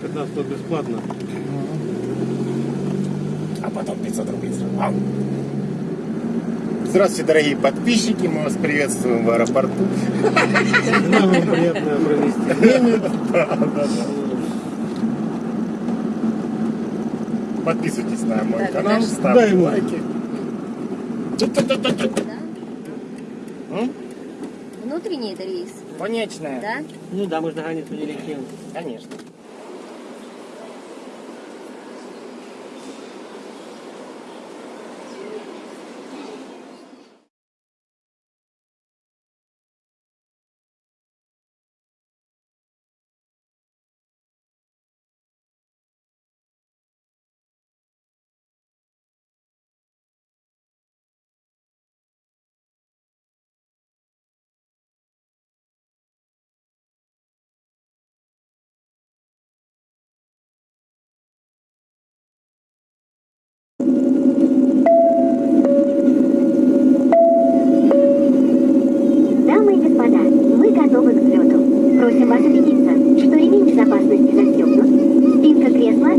15 бесплатно. А потом 500 рублей сразу. Здравствуйте, дорогие подписчики, мы вас приветствуем в аэропорту. Нам приятно провести время. Подписывайтесь на мой канал, ставьте лайки. Внутренний это рейс, Конечная. да? Ну да, на границу не летим. Конечно.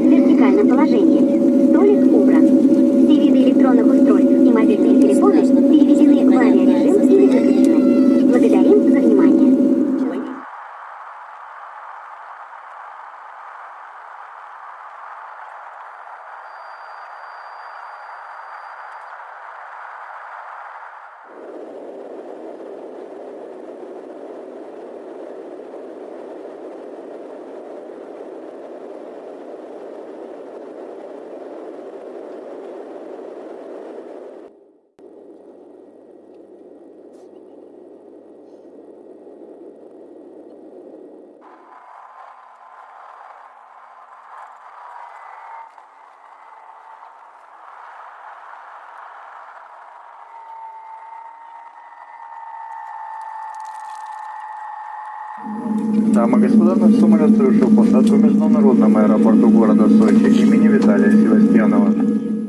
В вертикальном положении, столик убран. Все виды электронных устройств и мобильные телефоны переведены в авиарежим Господа, наш самолет совершил посадку в международном аэропорту города Сочи имени Виталия Севастьянова.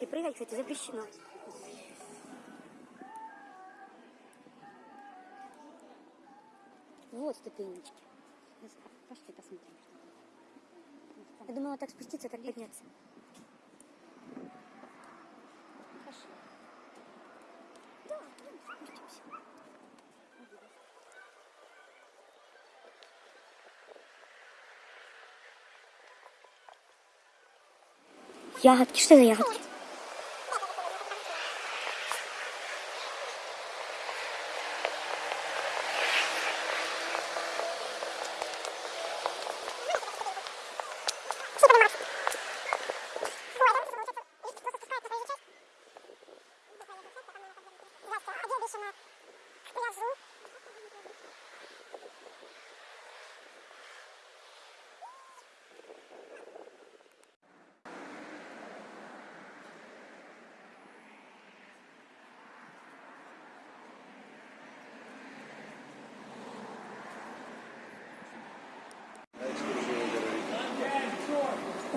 И прыгать, кстати, запрещено. Вот ступенечки. Пошли посмотрим. Я думала так спуститься, так подняться. Пошли. Да, идем, спустимся. Ягодки, что за ягодки?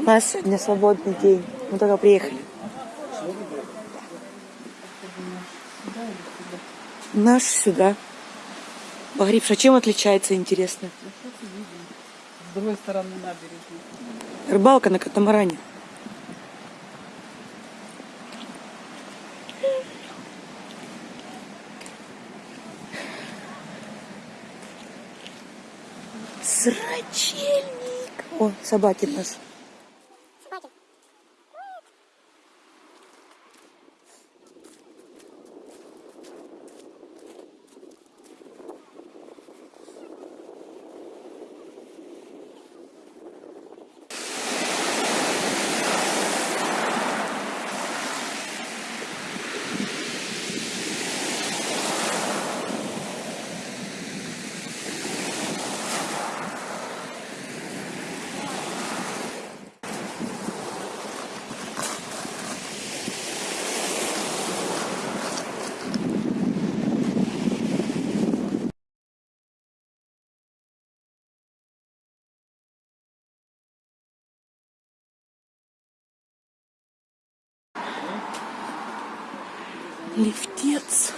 У нас сегодня свободный день. Мы только приехали. Наш сюда. Погребша чем отличается, интересно? С другой стороны набережной. Рыбалка на катамаране. Срачельник! О, собаки нас. Лифтец.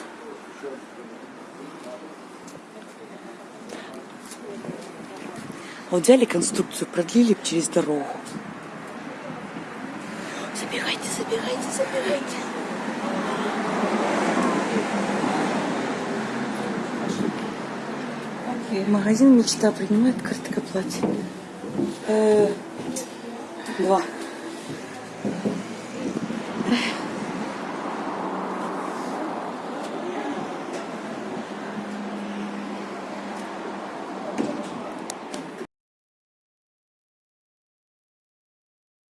Вот взяли конструкцию, продлили через дорогу. Забегайте, забегайте, забегайте. Магазин «Мечта» принимает карты к оплате. Э, Два.